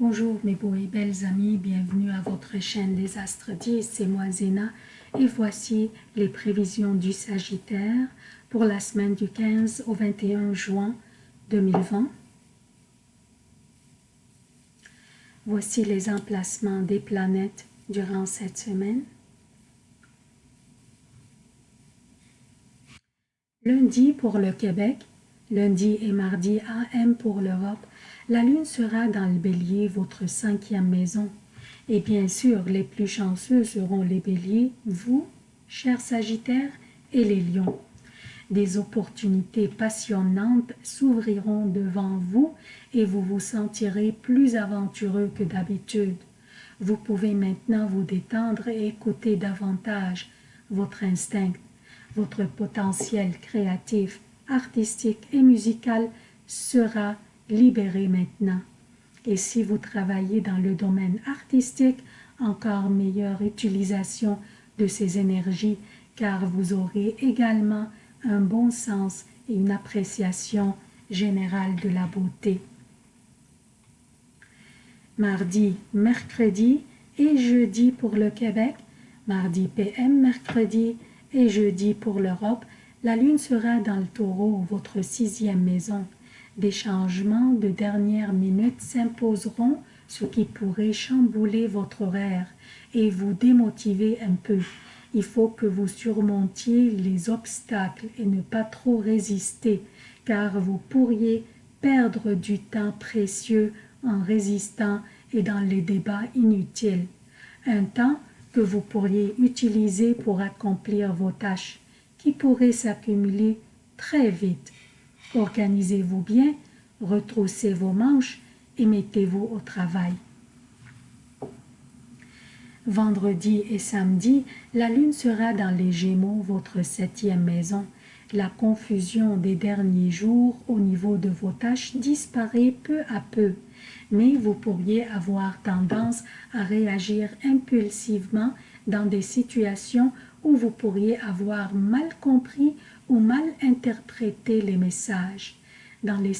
Bonjour mes beaux et belles amis, bienvenue à votre chaîne Les Astres 10, c'est moi Zéna et voici les prévisions du Sagittaire pour la semaine du 15 au 21 juin 2020. Voici les emplacements des planètes durant cette semaine. Lundi pour le Québec, lundi et mardi AM pour l'Europe, la lune sera dans le bélier, votre cinquième maison. Et bien sûr, les plus chanceux seront les béliers, vous, chers sagittaires, et les lions. Des opportunités passionnantes s'ouvriront devant vous et vous vous sentirez plus aventureux que d'habitude. Vous pouvez maintenant vous détendre et écouter davantage votre instinct. Votre potentiel créatif, artistique et musical sera libéré maintenant. Et si vous travaillez dans le domaine artistique, encore meilleure utilisation de ces énergies car vous aurez également un bon sens et une appréciation générale de la beauté. Mardi, mercredi et jeudi pour le Québec, mardi PM, mercredi et jeudi pour l'Europe, la lune sera dans le taureau, votre sixième maison. Des changements de dernière minute s'imposeront, ce qui pourrait chambouler votre horaire et vous démotiver un peu. Il faut que vous surmontiez les obstacles et ne pas trop résister, car vous pourriez perdre du temps précieux en résistant et dans les débats inutiles. Un temps que vous pourriez utiliser pour accomplir vos tâches, qui pourraient s'accumuler très vite. Organisez-vous bien, retroussez vos manches et mettez-vous au travail. Vendredi et samedi, la lune sera dans les Gémeaux, votre septième maison. La confusion des derniers jours au niveau de vos tâches disparaît peu à peu, mais vous pourriez avoir tendance à réagir impulsivement dans des situations où vous pourriez avoir mal compris ou mal interpréter les messages dans les,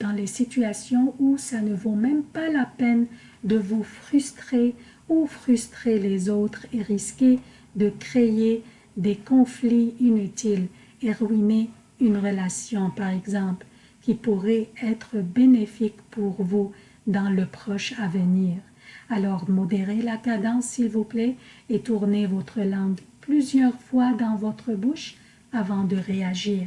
dans les situations où ça ne vaut même pas la peine de vous frustrer ou frustrer les autres et risquer de créer des conflits inutiles et ruiner une relation par exemple qui pourrait être bénéfique pour vous dans le proche avenir. Alors modérez la cadence s'il vous plaît et tournez votre langue plusieurs fois dans votre bouche avant de réagir.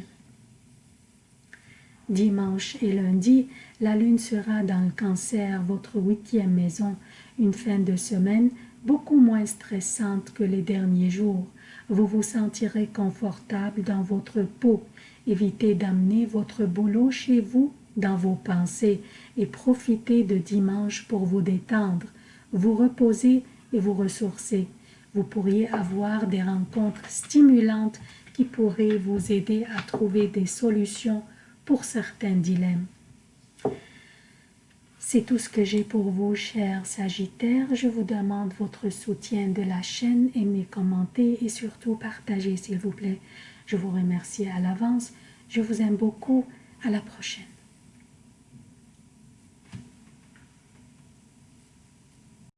Dimanche et lundi, la lune sera dans le cancer, votre huitième maison, une fin de semaine beaucoup moins stressante que les derniers jours. Vous vous sentirez confortable dans votre peau. Évitez d'amener votre boulot chez vous dans vos pensées et profitez de dimanche pour vous détendre, vous reposer et vous ressourcer. Vous pourriez avoir des rencontres stimulantes qui pourrait vous aider à trouver des solutions pour certains dilemmes. C'est tout ce que j'ai pour vous, chers Sagittaires. Je vous demande votre soutien de la chaîne, aimez, commentez et surtout partagez, s'il vous plaît. Je vous remercie à l'avance. Je vous aime beaucoup. À la prochaine.